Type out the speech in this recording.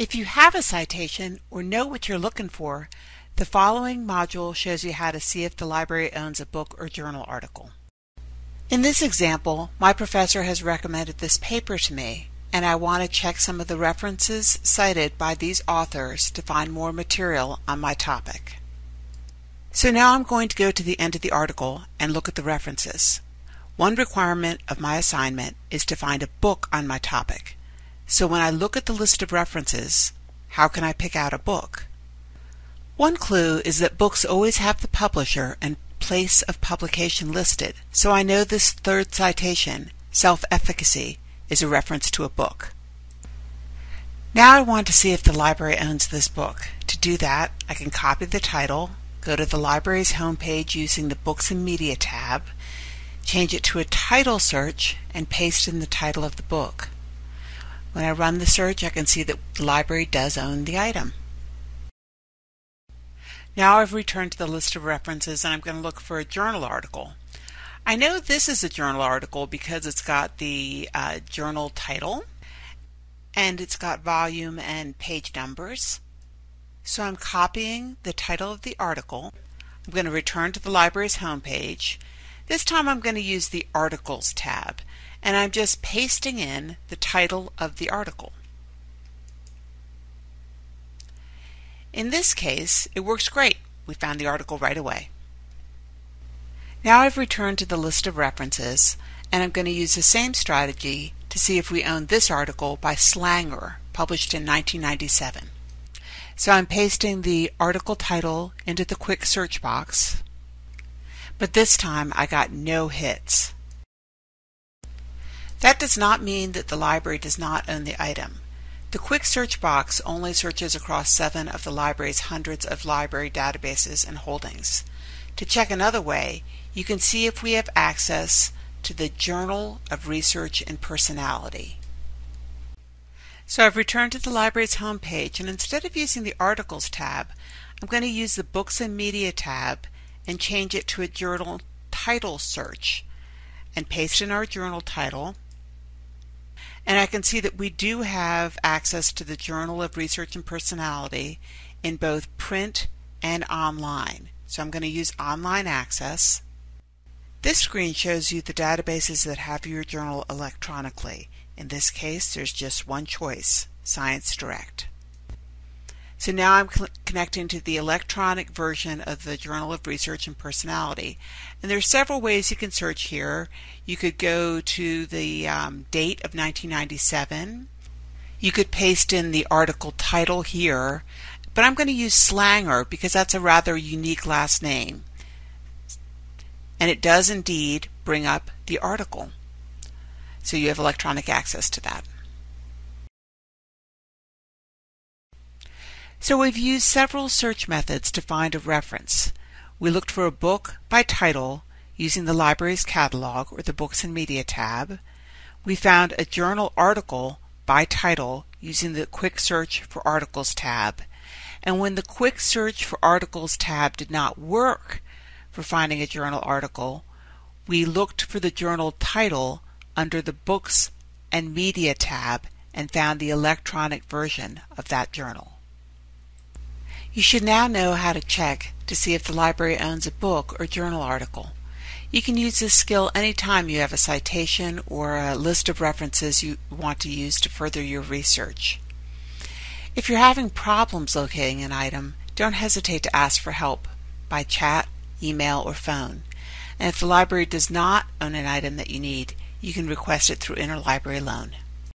If you have a citation or know what you're looking for, the following module shows you how to see if the library owns a book or journal article. In this example, my professor has recommended this paper to me, and I want to check some of the references cited by these authors to find more material on my topic. So now I'm going to go to the end of the article and look at the references. One requirement of my assignment is to find a book on my topic. So when I look at the list of references, how can I pick out a book? One clue is that books always have the publisher and place of publication listed, so I know this third citation, self-efficacy, is a reference to a book. Now I want to see if the library owns this book. To do that, I can copy the title, go to the library's homepage using the Books and Media tab, change it to a title search, and paste in the title of the book. When I run the search, I can see that the library does own the item. Now I've returned to the list of references and I'm going to look for a journal article. I know this is a journal article because it's got the uh, journal title and it's got volume and page numbers. So I'm copying the title of the article. I'm going to return to the library's homepage. This time I'm going to use the Articles tab and I'm just pasting in the title of the article. In this case, it works great. We found the article right away. Now I've returned to the list of references, and I'm going to use the same strategy to see if we own this article by Slanger, published in 1997. So I'm pasting the article title into the quick search box, but this time I got no hits. That does not mean that the library does not own the item. The quick search box only searches across seven of the library's hundreds of library databases and holdings. To check another way, you can see if we have access to the Journal of Research and Personality. So I've returned to the library's homepage and instead of using the Articles tab, I'm going to use the Books and Media tab and change it to a journal title search and paste in our journal title and I can see that we do have access to the Journal of Research and Personality in both print and online. So I'm going to use online access. This screen shows you the databases that have your journal electronically. In this case, there's just one choice, Science Direct. So now I'm connecting to the electronic version of the Journal of Research and Personality. And there are several ways you can search here. You could go to the um, date of 1997. You could paste in the article title here, but I'm going to use Slanger because that's a rather unique last name. And it does indeed bring up the article. So you have electronic access to that. So we've used several search methods to find a reference. We looked for a book by title using the library's catalog or the Books and Media tab. We found a journal article by title using the Quick Search for Articles tab. And when the Quick Search for Articles tab did not work for finding a journal article, we looked for the journal title under the Books and Media tab and found the electronic version of that journal. You should now know how to check to see if the library owns a book or journal article. You can use this skill anytime you have a citation or a list of references you want to use to further your research. If you're having problems locating an item, don't hesitate to ask for help by chat, email, or phone. And if the library does not own an item that you need, you can request it through interlibrary loan.